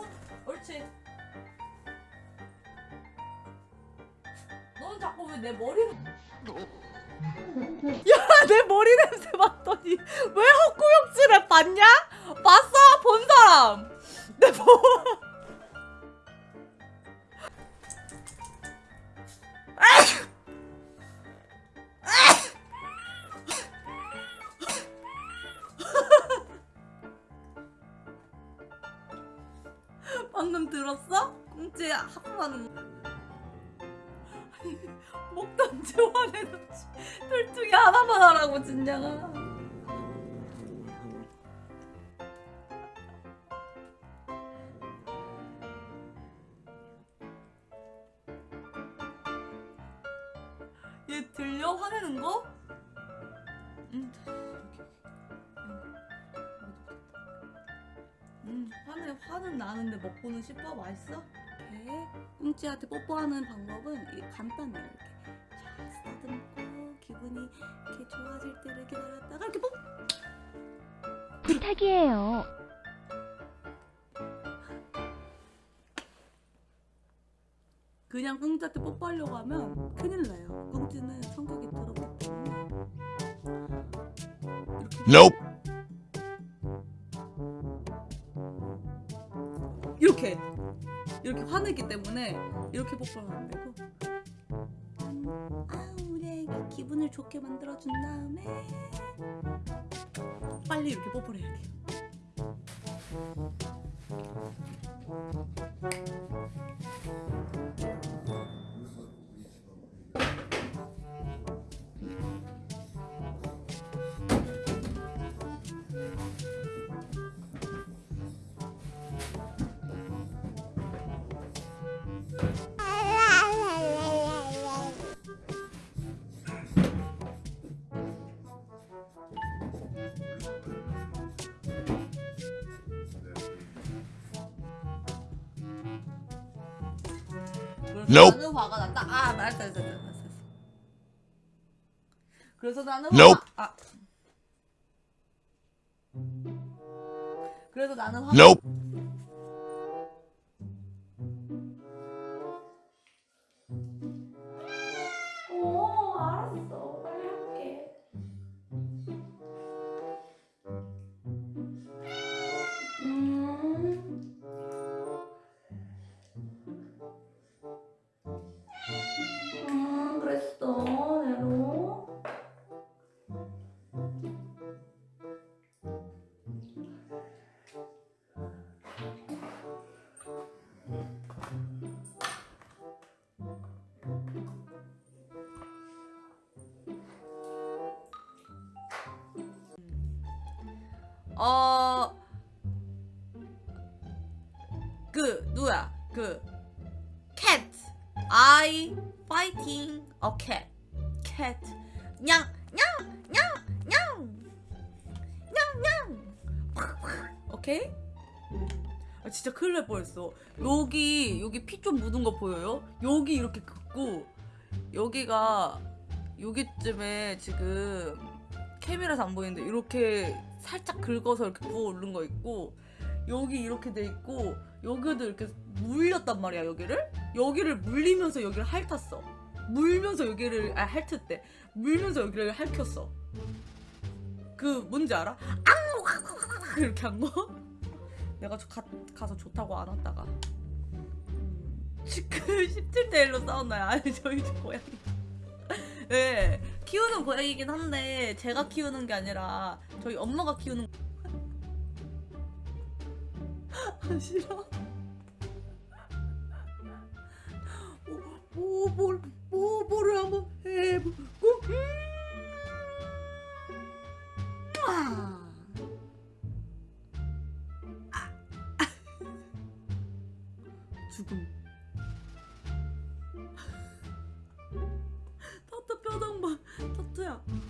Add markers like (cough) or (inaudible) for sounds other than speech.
어, 옳지. 넌 자꾸 왜 내 머리. (laughs) 야, 내 머리 냄새 맡 방금 들었어? 꽁지. 아니, 먹던지 화내던지 둘 중에 하나만 하라고 진양아 얘 들려? 화내는 거? 응 화는, 화는 나는데 먹고는 싶어? 맛있어? 이렇게 꿍찌한테 뽀뽀하는 방법은 이- 간단해요. 이렇게 자, 쓰다듬고 기분이 이렇게 좋아질 때를 기다렸다가 이렇게 뽀 부탁이에요. 그냥 꿍찌한테 뽀뽀하려고 하면 큰일 나요. 꿍찌는 성격이 더럽기 때문에 이렇게 Nope. 화내기 때문에 이렇게 뽀뽀하면 안 되고. 음, 아 우리 애기 기분을 좋게 만들어준 다음에 빨리 이렇게 뽀뽀를 해야 돼요 Nope. 나는 화가 난다 아 말했어 말했어 말했어. 그래서 나는 Nope. 화가 아 그래서 나는 화 Nope. 어. 그 누야? 그 cat. I fighting a cat. Cat. 냥냥냥냥냥냥. 오케이 아 진짜 큰일 날 뻔했어. 여기 여기 피 좀 묻은 거 보여요? 여기 이렇게 긋고 여기가 여기쯤에 지금 카메라에서 안 보이는데 이렇게 살짝 긁어서 이렇게 부어 오른 거 있고 여기 이렇게 돼 있고 여기도 이렇게 물렸단 말이야 여기를. 여기를 물리면서 여기를 핥았어. 물면서 여기를 아 핥을 물면서 여기를 핥혔어. 그 뭔지 알아? 앙! (laughs) 이렇게 한 거? (laughs) 내가 저 가, 가서 좋다고 안 왔다가. 음, 지금 17대 1로 싸웠나요? 아니 저희 집 고양이. 네, (laughs) 키우는 고양이긴 한데 제가 키우는 게 아니라 저희 엄마가 키우는 (laughs) 아 싫어. 뭐뭘 뭐, 뭐를 한번 해보고. 음. 아. (laughs) 죽음 Yeah.